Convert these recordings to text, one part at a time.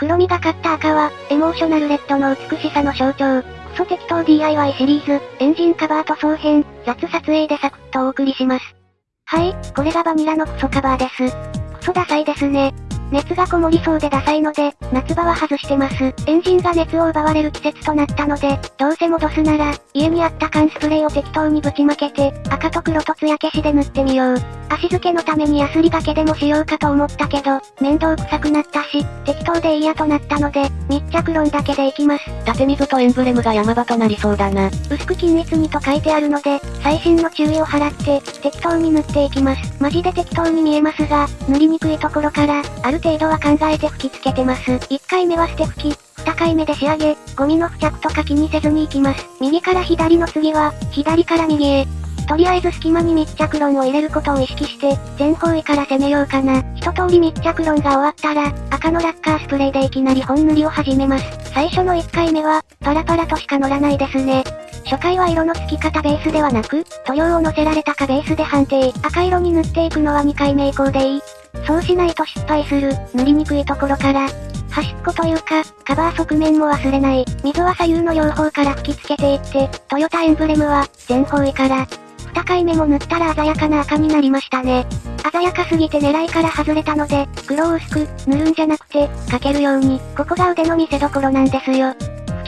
黒みがかった赤は、エモーショナルレッドの美しさの象徴。クソ適当 DIY シリーズ、エンジンカバー塗装編、雑撮影でサクッとお送りします。はい、これがバニラのクソカバーです。クソダサいですね。熱がこもりそうでダサいので、夏場は外してます。エンジンが熱を奪われる季節となったので、どうせ戻すなら、家にあった缶スプレーを適当にぶちまけて、赤と黒と艶消しで塗ってみよう。足付けのためにヤスリがけでもしようかと思ったけど、面倒くさくなったし、適当でいいやとなったので、密着論だけでいきます。縦溝とエンブレムが山場となりそうだな。薄く均一にと書いてあるので、最新の注意を払って、適当に塗っていきます。マジで適当に見えますが、塗りにくいところから、ある程度は考えて吹き付けてます。1回目は捨て吹き、2回目で仕上げ、ゴミの付着とか気にせずに行きます。右から左の次は、左から右へ。とりあえず隙間に密着論を入れることを意識して、全方位から攻めようかな。一通り密着論が終わったら、赤のラッカースプレーでいきなり本塗りを始めます。最初の1回目は、パラパラとしか乗らないですね。初回は色の付き方ベースではなく、塗料を乗せられたかベースで判定。赤色に塗っていくのは2回目以降でいい。そうしないと失敗する、塗りにくいところから、端っこというか、カバー側面も忘れない。水は左右の両方から吹き付けていって、トヨタエンブレムは、全方位から、2回目も塗ったら鮮やかな赤になりましたね。鮮やかすぎて狙いから外れたので、黒を薄く、塗るんじゃなくて、かけるように、ここが腕の見せ所なんですよ。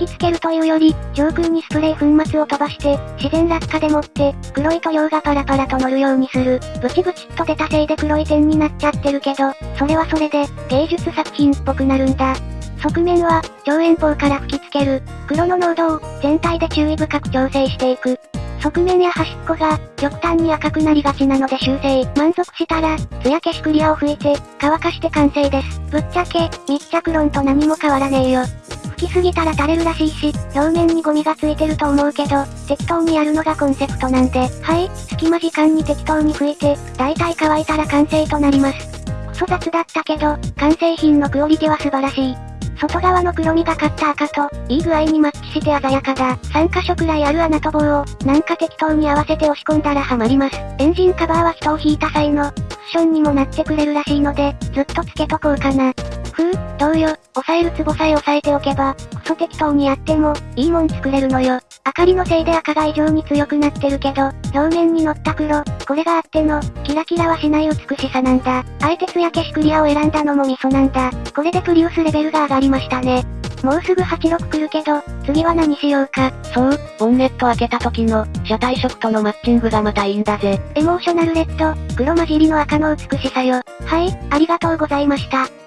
吹き付けるというより、上空にスプレー粉末を飛ばして、自然落下でもって、黒い塗料がパラパラと乗るようにする。ブチブチっと出たせいで黒い点になっちゃってるけど、それはそれで、芸術作品っぽくなるんだ。側面は、超遠方から吹き付ける。黒の濃度を、全体で注意深く調整していく。側面や端っこが、極端に赤くなりがちなので修正。満足したら、艶消しクリアを吹いて、乾かして完成です。ぶっちゃけ、密着論と何も変わらねえよ。吹きすぎたら垂れるらしいし、表面にゴミがついてると思うけど、適当にやるのがコンセプトなんで、はい、隙間時間に適当に吹いて、だいたい乾いたら完成となります。クソ雑だったけど、完成品のクオリティは素晴らしい。外側の黒みがかった赤と、いい具合にマッチして鮮やかだ。3箇所くらいある穴と棒を、なんか適当に合わせて押し込んだらハマります。エンジンカバーは人を引いた際の、クッションにもなってくれるらしいので、ずっとつけとこうかな。どうよ、押さえるツボさえ押さえておけば、クソ適当にやっても、いいもん作れるのよ。明かりのせいで赤が異常に強くなってるけど、表面に乗った黒、これがあっての、キラキラはしない美しさなんだ。あえて艶消しクリアを選んだのもミソなんだ。これでプリウスレベルが上がりましたね。もうすぐ86来るけど、次は何しようか。そう、ボンネット開けた時の、車体色とのマッチングがまたいいんだぜ。エモーショナルレッド、黒混じりの赤の美しさよ。はい、ありがとうございました。